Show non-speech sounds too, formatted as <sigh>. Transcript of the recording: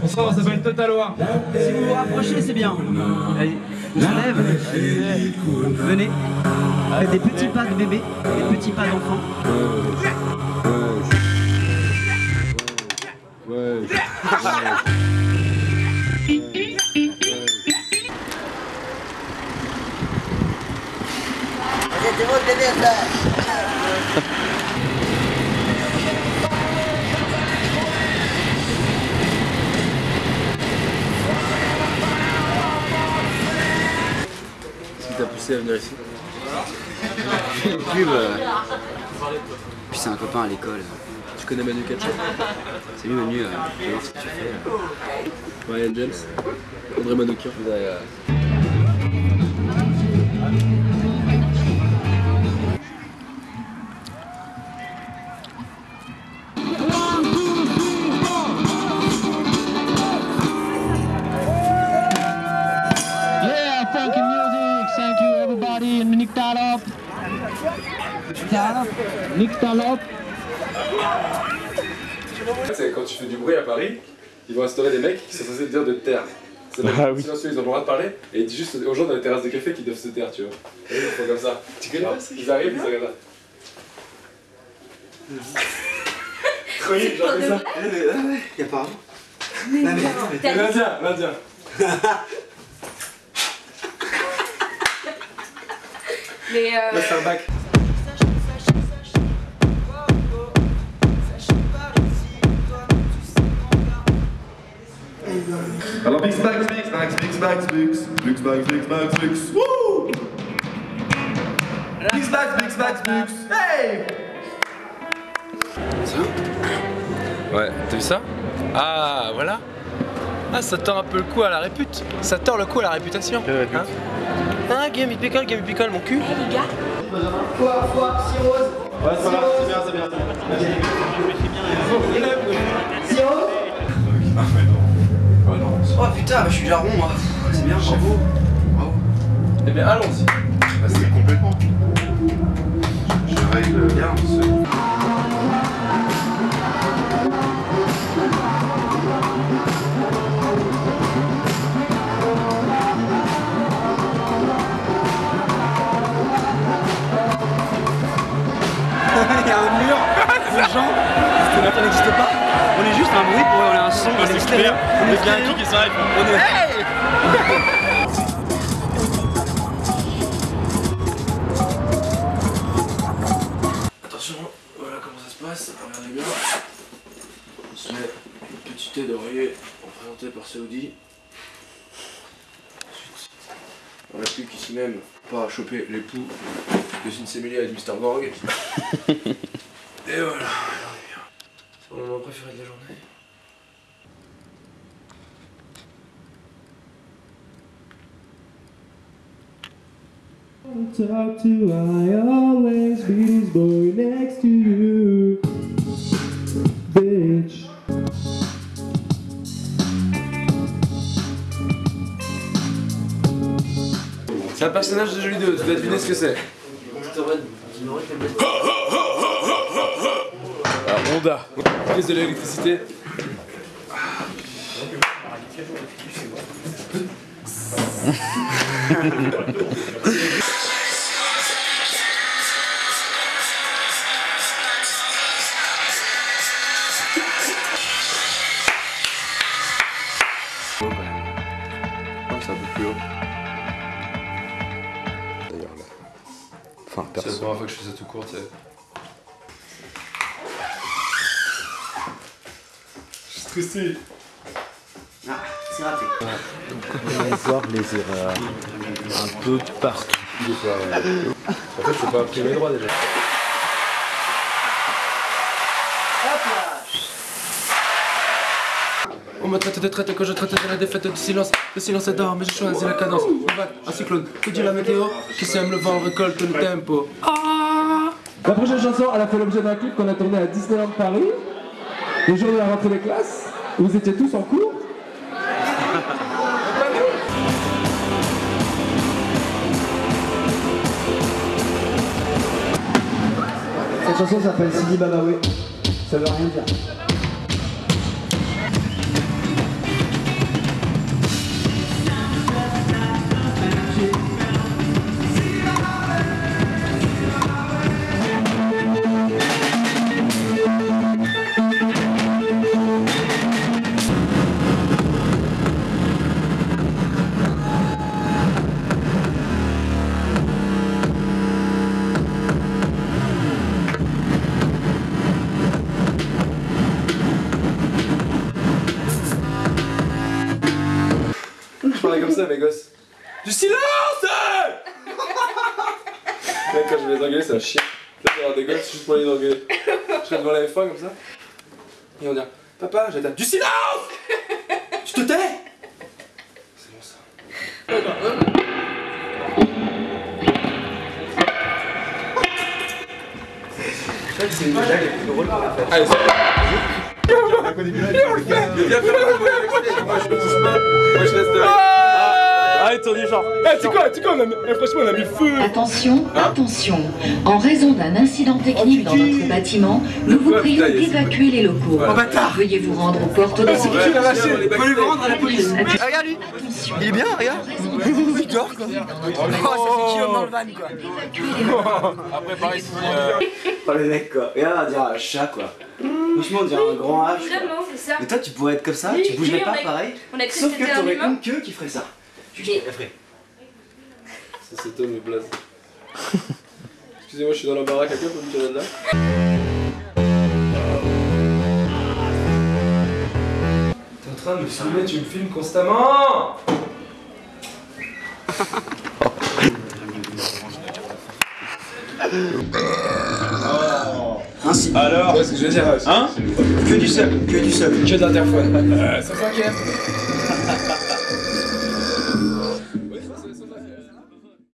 Bonsoir, on s'appelle Totaloa. Si vous vous rapprochez, c'est bien. Allez, on se lève. Venez. Faites des petits pas de bébé, des petits pas d'enfant. C'était votre bébé, ça à venir ici Pub. euh, Puis c'est un copain à l'école. Tu connais Manu Katché C'est lui Manu, euh, je vais voir ce que tu fais. Ryan James? André Manoukian? And Nick Talop. Talop. Nick Talop. C'est quand tu fais du bruit à Paris, ils vont instaurer des mecs qui sont censés te dire de te taire. C'est Ah oui. silencieux, ils ont le droit de parler et ils disent juste aux gens dans les terrasses de café qu'ils doivent se taire, tu vois. Et ils font comme ça. Tu connais pas ça Ils arrivent, ils sont comme ça. Nul, genre comme ça. Y'a pas Et L'Indien, l'Indien. Mais euh, Là c'est un bac. Alors Bix Bax Bix Bax Bix Bax Bix Bix Bax Bix Bax Bix Wouh Bix Bax Bix Bax Bix Hey Ouais, t'as vu ça? Ah, voilà. Ah, ça tord un peu le coup à la répute. Ça tord le coup à la réputation? Hein? Ah, Game it pickle, Game it pickle, mon cul. les gars, Oh putain, bah, je suis déjà rond moi. C'est bien, bravo. Eh bien allons-y. Bah c'est complètement. Je, je règle bien ce... Il y a un mur de gens, parce que maintenant n'existe pas. On est juste un bruit pour on est un son, on est extérieur. On est stéréo. qui s'arrête. On est... Attention, voilà comment ça se passe. Regardez bien. On se met une petite tête d'oreiller représentée par Saoudi. Ensuite, on n'a plus qu'ici même pas à choper l'époux de Sinsemili avec Mr. Gorg. <laughs> Et voilà, on est bien. C'est mon moment préféré de la journée. Talk to I always be this boy next to you. Bitch. C'est un personnage de jeu vidéo, tu dois deviner ce que c'est. Ah, Honda. Prise de l'électricité. <laughs> la première fois que je fais ça tout court, tu sais. Je suis stressé. Ah, c'est raté. On va voir les erreurs. Un peu partout. En fait, c'est pas imprimé droit déjà. On me traite de traite quand je traite de la défaite du silence. Le silence est d'or, mais j'ai choisi la cadence. Un cyclone, que dit la météo Qui sème le vent récolte le tempo. La prochaine chanson, elle a fait l'objet d'un clip qu'on a tourné à Disneyland Paris, le jour de la rentrée des classes. Vous étiez tous en cours. Cette chanson s'appelle Sidi Babaoué. Ça veut rien dire. Ça, mes gosses. Du silence Mec, quand je vais les engueuler, c'est un chien. Là, je vais avoir des gosses juste pour les engueuler. Je serai devant la F1 comme ça. Et on dit Papa, j'attends. Du silence Je te tais C'est bon ça. C'est une des blagues les plus drôles qu'on a faites. Allez, c'est Et on le fait Viens faire le Moi je Moi je reste Allez, tourne du genre. Eh, tu quoi, tu quoi, on a mis- eh, franchement, on a mis le feu Attention, attention. En raison d'un incident technique dans notre bâtiment, nous vous prions d'évacuer les locaux. Oh bâtard Veuillez vous rendre aux portes de sécurité. Ouais, lâché on est Faut lui backstage. rendre à la police Attention. Regarde lui. Il est bien, regarde <laughs> Il dort quoi Oh, ça fait Guillaume dans le van quoi. <laughs> Après, pareil, si. euh, <laughs> Oh le mec quoi, regarde on dirait un chat quoi Franchement on dirait un grand H quoi Vraiment, c'est ça. Mais toi tu pourrais être comme ça, tu bougerais pas pareil Sauf que t'aurais une queue qui ferait ça Ça c'est Tom et Blaze. Excusez-moi, je suis dans la baraque, quelqu'un peut me tirer de là? T'es en train de me filmer, tu me filmes constamment! Ainsi Alors Ouais, ce que je veux dire? Hein? Que du seul, que du seul. Que de l'interphone. Euh, 105ème